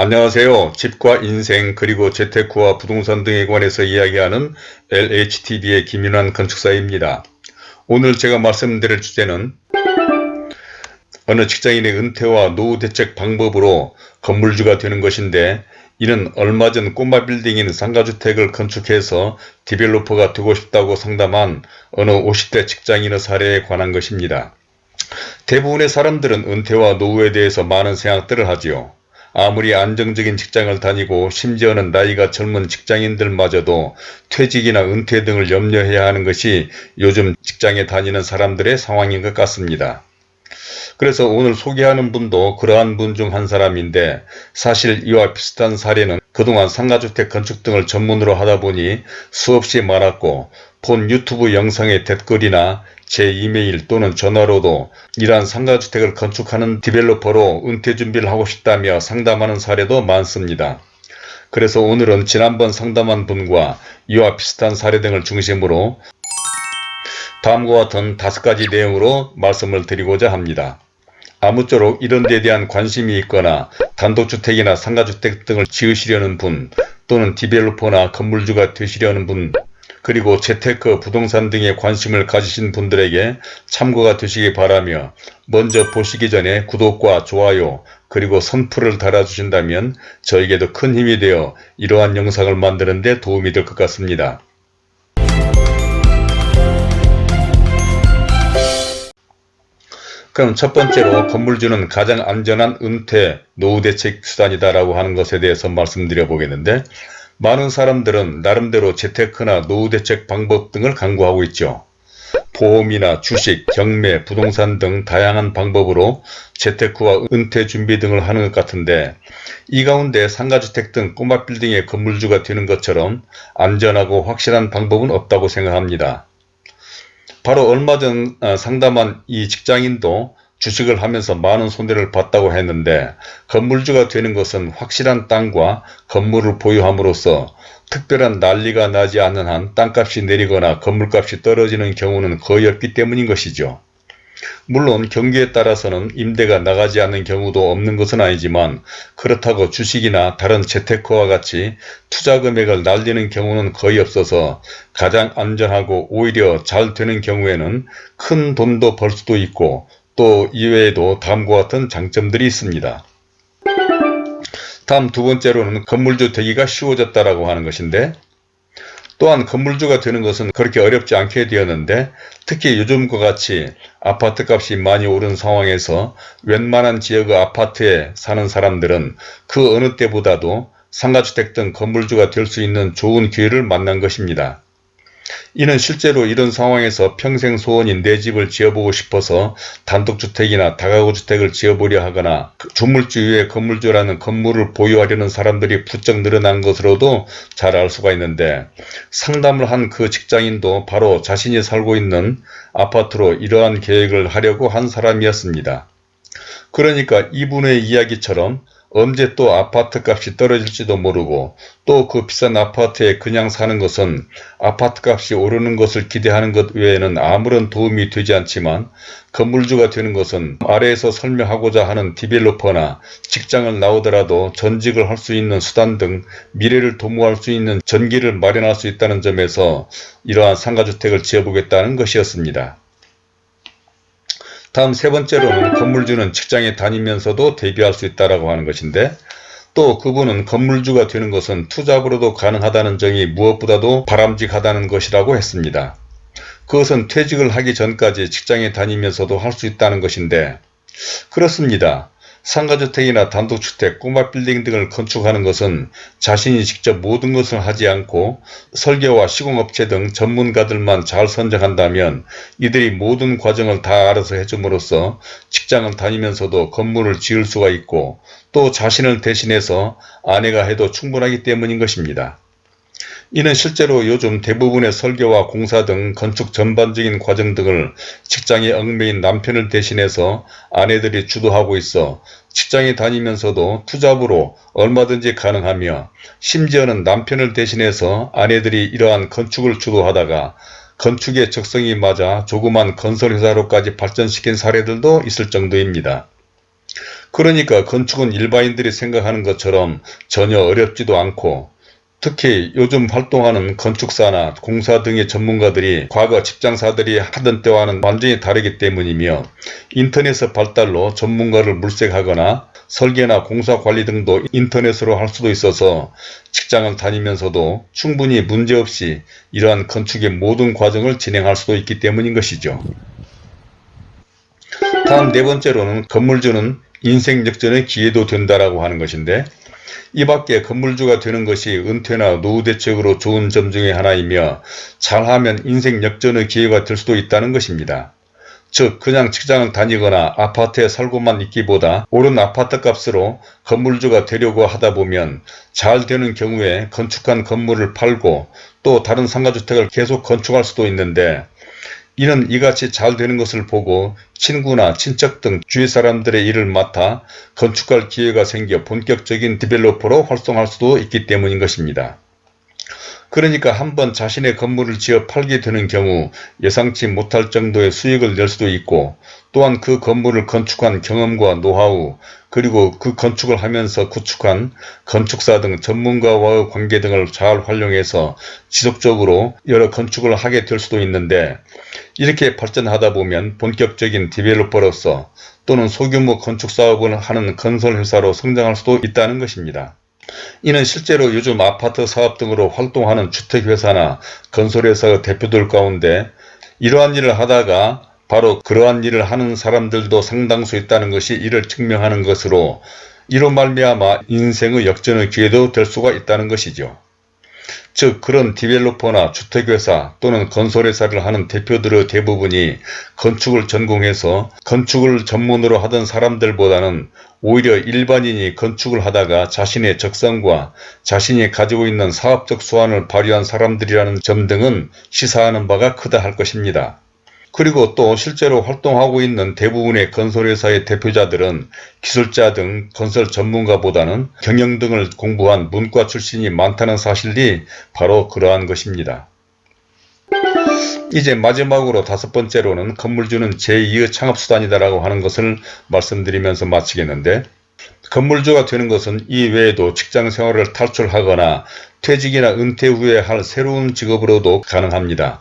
안녕하세요. 집과 인생 그리고 재테크와 부동산 등에 관해서 이야기하는 LHTV의 김윤환 건축사입니다. 오늘 제가 말씀드릴 주제는 어느 직장인의 은퇴와 노후 대책 방법으로 건물주가 되는 것인데 이는 얼마 전 꼬마 빌딩인 상가주택을 건축해서 디벨로퍼가 되고 싶다고 상담한 어느 50대 직장인의 사례에 관한 것입니다. 대부분의 사람들은 은퇴와 노후에 대해서 많은 생각들을 하지요. 아무리 안정적인 직장을 다니고 심지어는 나이가 젊은 직장인들마저도 퇴직이나 은퇴 등을 염려해야 하는 것이 요즘 직장에 다니는 사람들의 상황인 것 같습니다. 그래서 오늘 소개하는 분도 그러한 분 중 한 사람인데 사실 이와 비슷한 사례는 그동안 상가주택 건축 등을 전문으로 하다 보니 수없이 많았고 본 유튜브 영상의 댓글이나 제 이메일 또는 전화로도 이러한 상가주택을 건축하는 디벨로퍼로 은퇴 준비를 하고 싶다며 상담하는 사례도 많습니다. 그래서 오늘은 지난번 상담한 분과 이와 비슷한 사례 등을 중심으로 다음과 같은 다섯 가지 내용으로 말씀을 드리고자 합니다. 아무쪼록 이런 데 대한 관심이 있거나 단독주택이나 상가주택 등을 지으시려는 분 또는 디벨로퍼나 건물주가 되시려는 분 그리고 재테크, 부동산 등에 관심을 가지신 분들에게 참고가 되시기 바라며 먼저 보시기 전에 구독과 좋아요 그리고 선풀을 달아주신다면 저에게도 큰 힘이 되어 이러한 영상을 만드는 데 도움이 될 것 같습니다. 그럼 첫 번째로 건물주는 가장 안전한 은퇴, 노후 대책 수단이다라고 하는 것에 대해서 말씀드려 보겠는데 많은 사람들은 나름대로 재테크나 노후 대책 방법 등을 강구하고 있죠. 보험이나 주식, 경매, 부동산 등 다양한 방법으로 재테크와 은퇴 준비 등을 하는 것 같은데 이 가운데 상가주택 등 꼬마 빌딩의 건물주가 되는 것처럼 안전하고 확실한 방법은 없다고 생각합니다. 바로 얼마 전 어, 상담한 이 직장인도 주식을 하면서 많은 손해를 봤다고 했는데 건물주가 되는 것은 확실한 땅과 건물을 보유함으로써 특별한 난리가 나지 않는 한 땅값이 내리거나 건물값이 떨어지는 경우는 거의 없기 때문인 것이죠. 물론 경기에 따라서는 임대가 나가지 않는 경우도 없는 것은 아니지만 그렇다고 주식이나 다른 재테크와 같이 투자 금액을 날리는 경우는 거의 없어서 가장 안전하고 오히려 잘 되는 경우에는 큰 돈도 벌 수도 있고 또 이외에도 다음과 같은 장점들이 있습니다. 다음 두 번째로는 건물주 되기가 쉬워졌다라고 하는 것인데 또한 건물주가 되는 것은 그렇게 어렵지 않게 되었는데 특히 요즘과 같이 아파트 값이 많이 오른 상황에서 웬만한 지역의 아파트에 사는 사람들은 그 어느 때보다도 상가주택 등 건물주가 될 수 있는 좋은 기회를 만난 것입니다. 이는 실제로 이런 상황에서 평생 소원인 내 집을 지어보고 싶어서 단독주택이나 다가구주택을 지어보려 하거나 그 주물주 위에 건물주라는 건물을 보유하려는 사람들이 부쩍 늘어난 것으로도 잘 알 수가 있는데 상담을 한 그 직장인도 바로 자신이 살고 있는 아파트로 이러한 계획을 하려고 한 사람이었습니다. 그러니까 이분의 이야기처럼 언제 또 아파트 값이 떨어질지도 모르고 또 그 비싼 아파트에 그냥 사는 것은 아파트 값이 오르는 것을 기대하는 것 외에는 아무런 도움이 되지 않지만 건물주가 되는 것은 아래에서 설명하고자 하는 디벨로퍼나 직장을 나오더라도 전직을 할 수 있는 수단 등 미래를 도모할 수 있는 전기를 마련할 수 있다는 점에서 이러한 상가주택을 지어보겠다는 것이었습니다. 다음 세 번째로는 건물주는 직장에 다니면서도 대비할 수 있다고 하는 것인데 또 그분은 건물주가 되는 것은 투잡으로도 가능하다는 점이 무엇보다도 바람직하다는 것이라고 했습니다. 그것은 퇴직을 하기 전까지 직장에 다니면서도 할 수 있다는 것인데 그렇습니다. 상가주택이나 단독주택, 꼬마 빌딩 등을 건축하는 것은 자신이 직접 모든 것을 하지 않고 설계와 시공업체 등 전문가들만 잘 선정한다면 이들이 모든 과정을 다 알아서 해줌으로써 직장을 다니면서도 건물을 지을 수가 있고 또 자신을 대신해서 아내가 해도 충분하기 때문인 것입니다. 이는 실제로 요즘 대부분의 설계와 공사 등 건축 전반적인 과정 등을 직장에 얽매인 남편을 대신해서 아내들이 주도하고 있어 직장에 다니면서도 투잡으로 얼마든지 가능하며 심지어는 남편을 대신해서 아내들이 이러한 건축을 주도하다가 건축의 적성이 맞아 조그만 건설회사로까지 발전시킨 사례들도 있을 정도입니다. 그러니까 건축은 일반인들이 생각하는 것처럼 전혀 어렵지도 않고 특히 요즘 활동하는 건축사나 공사 등의 전문가들이 과거 직장사들이 하던 때와는 완전히 다르기 때문이며 인터넷의 발달로 전문가를 물색하거나 설계나 공사 관리 등도 인터넷으로 할 수도 있어서 직장을 다니면서도 충분히 문제없이 이러한 건축의 모든 과정을 진행할 수도 있기 때문인 것이죠. 다음 네 번째로는 건물주는 인생 역전의 기회도 된다라고 하는 것인데 이 밖에 건물주가 되는 것이 은퇴나 노후 대책으로 좋은 점 중에 하나이며 잘하면 인생 역전의 기회가 될 수도 있다는 것입니다. 즉 그냥 직장을 다니거나 아파트에 살고만 있기보다 오른 아파트 값으로 건물주가 되려고 하다 보면 잘 되는 경우에 건축한 건물을 팔고 또 다른 상가주택을 계속 건축할 수도 있는데 이는 이같이 잘 되는 것을 보고 친구나 친척 등 주위 사람들의 일을 맡아 건축할 기회가 생겨 본격적인 디벨로퍼로 활동할 수도 있기 때문인 것입니다. 그러니까 한번 자신의 건물을 지어 팔게 되는 경우 예상치 못할 정도의 수익을 낼 수도 있고 또한 그 건물을 건축한 경험과 노하우 그리고 그 건축을 하면서 구축한 건축사 등 전문가와의 관계 등을 잘 활용해서 지속적으로 여러 건축을 하게 될 수도 있는데 이렇게 발전하다 보면 본격적인 디벨로퍼로서 또는 소규모 건축사업을 하는 건설회사로 성장할 수도 있다는 것입니다. 이는 실제로 요즘 아파트 사업 등으로 활동하는 주택회사나 건설회사의 대표들 가운데 이러한 일을 하다가 바로 그러한 일을 하는 사람들도 상당수 있다는 것이 이를 증명하는 것으로 이로 말미암아 인생의 역전의 기회도 될 수가 있다는 것이죠. 즉 그런 디벨로퍼나 주택회사 또는 건설회사를 하는 대표들의 대부분이 건축을 전공해서 건축을 전문으로 하던 사람들보다는 오히려 일반인이 건축을 하다가 자신의 적성과 자신이 가지고 있는 사업적 수완을 발휘한 사람들이라는 점 등은 시사하는 바가 크다 할 것입니다. 그리고 또 실제로 활동하고 있는 대부분의 건설회사의 대표자들은 기술자 등 건설 전문가보다는 경영 등을 공부한 문과 출신이 많다는 사실이 바로 그러한 것입니다. 이제 마지막으로 다섯 번째로는 건물주는 제2의 창업수단이다라고 하는 것을 말씀드리면서 마치겠는데 건물주가 되는 것은 이 외에도 직장생활을 탈출하거나 퇴직이나 은퇴 후에 할 새로운 직업으로도 가능합니다.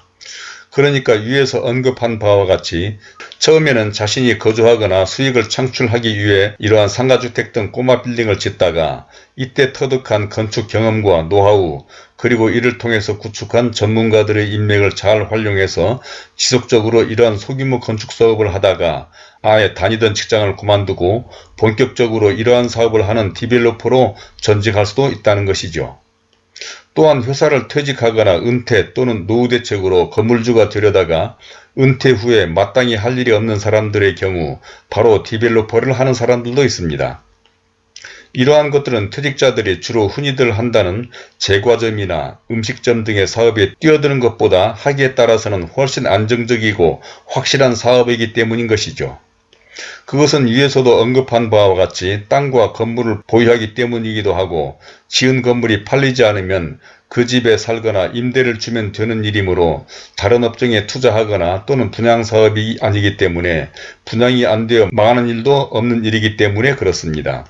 그러니까 위에서 언급한 바와 같이 처음에는 자신이 거주하거나 수익을 창출하기 위해 이러한 상가주택 등 꼬마 빌딩을 짓다가 이때 터득한 건축 경험과 노하우 그리고 이를 통해서 구축한 전문가들의 인맥을 잘 활용해서 지속적으로 이러한 소규모 건축 사업을 하다가 아예 다니던 직장을 그만두고 본격적으로 이러한 사업을 하는 디벨로퍼로 전직할 수도 있다는 것이죠. 또한 회사를 퇴직하거나 은퇴 또는 노후 대책으로 건물주가 되려다가 은퇴 후에 마땅히 할 일이 없는 사람들의 경우 바로 디벨로퍼를 하는 사람들도 있습니다. 이러한 것들은 퇴직자들이 주로 흔히들 한다는 제과점이나 음식점 등의 사업에 뛰어드는 것보다 하기에 따라서는 훨씬 안정적이고 확실한 사업이기 때문인 것이죠. 그것은 위에서도 언급한 바와 같이 땅과 건물을 보유하기 때문이기도 하고 지은 건물이 팔리지 않으면 그 집에 살거나 임대를 주면 되는 일이므로 다른 업종에 투자하거나 또는 분양사업이 아니기 때문에 분양이 안 되어 망하는 일도 없는 일이기 때문에 그렇습니다.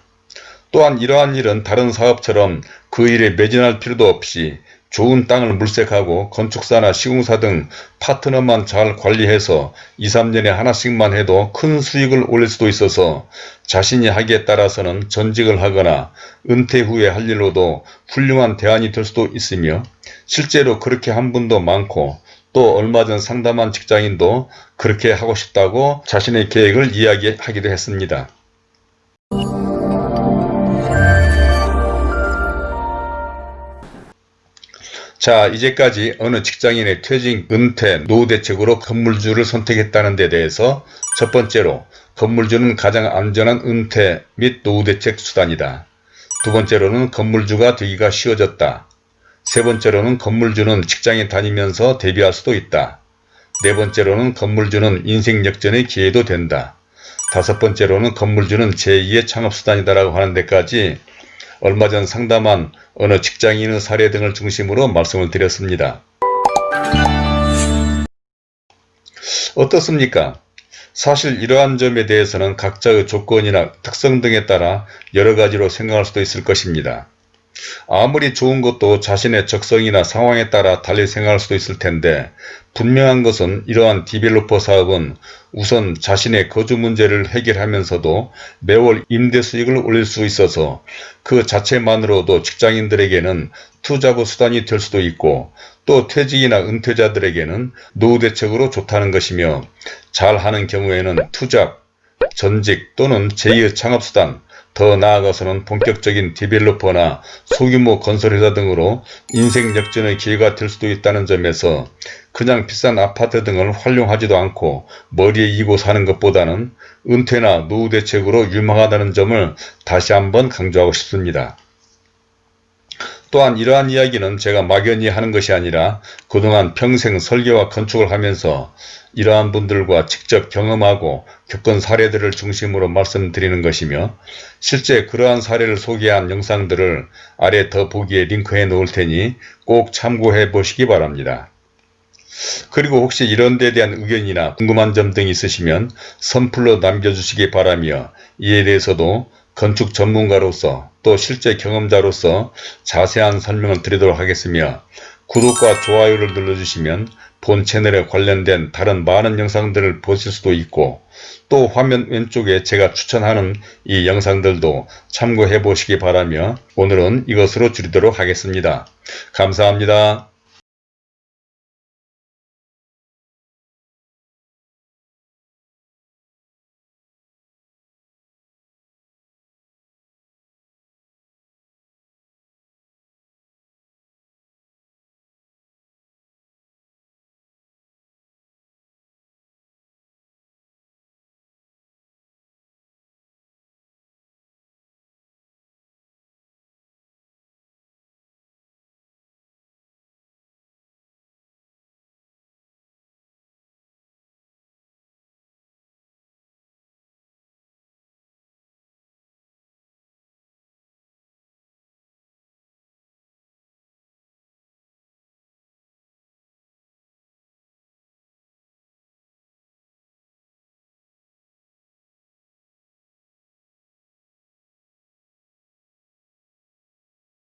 또한 이러한 일은 다른 사업처럼 그 일에 매진할 필요도 없이 좋은 땅을 물색하고 건축사나 시공사 등 파트너만 잘 관리해서 2, 3년에 하나씩만 해도 큰 수익을 올릴 수도 있어서 자신이 하기에 따라서는 전직을 하거나 은퇴 후에 할 일로도 훌륭한 대안이 될 수도 있으며 실제로 그렇게 한 분도 많고 또 얼마 전 상담한 직장인도 그렇게 하고 싶다고 자신의 계획을 이야기하기도 했습니다. 자 이제까지 어느 직장인의 퇴직, 은퇴, 노후 대책으로 건물주를 선택했다는 데 대해서 첫 번째로 건물주는 가장 안전한 은퇴 및 노후 대책 수단이다. 두 번째로는 건물주가 되기가 쉬워졌다. 세 번째로는 건물주는 직장에 다니면서 대비할 수도 있다. 네 번째로는 건물주는 인생 역전의 기회도 된다. 다섯 번째로는 건물주는 제2의 창업수단이다라고 하는 데까지 얼마 전 상담한 어느 직장인의 사례 등을 중심으로 말씀을 드렸습니다. 어떻습니까? 사실 이러한 점에 대해서는 각자의 조건이나 특성 등에 따라 여러 가지로 생각할 수도 있을 것입니다. 아무리 좋은 것도 자신의 적성이나 상황에 따라 달리 생각할 수도 있을 텐데 분명한 것은 이러한 디벨로퍼 사업은 우선 자신의 거주 문제를 해결하면서도 매월 임대 수익을 올릴 수 있어서 그 자체만으로도 직장인들에게는 투자부 수단이 될 수도 있고 또 퇴직이나 은퇴자들에게는 노후 대책으로 좋다는 것이며 잘하는 경우에는 투잡, 전직 또는 제2의 창업수단 더 나아가서는 본격적인 디벨로퍼나 소규모 건설회사 등으로 인생 역전의 기회가 될 수도 있다는 점에서 그냥 비싼 아파트 등을 활용하지도 않고 머리에 이고 사는 것보다는 은퇴나 노후 대책으로 유망하다는 점을 다시 한번 강조하고 싶습니다. 또한 이러한 이야기는 제가 막연히 하는 것이 아니라 그동안 평생 설계와 건축을 하면서 이러한 분들과 직접 경험하고 겪은 사례들을 중심으로 말씀드리는 것이며 실제 그러한 사례를 소개한 영상들을 아래 더보기에 링크해 놓을 테니 꼭 참고해 보시기 바랍니다. 그리고 혹시 이런 데 대한 의견이나 궁금한 점 등 있으시면 선플로 남겨주시기 바라며 이에 대해서도 건축 전문가로서 또 실제 경험자로서 자세한 설명을 드리도록 하겠으며 구독과 좋아요를 눌러주시면 본 채널에 관련된 다른 많은 영상들을 보실 수도 있고 또 화면 왼쪽에 제가 추천하는 이 영상들도 참고해 보시기 바라며 오늘은 이것으로 줄이도록 하겠습니다. 감사합니다.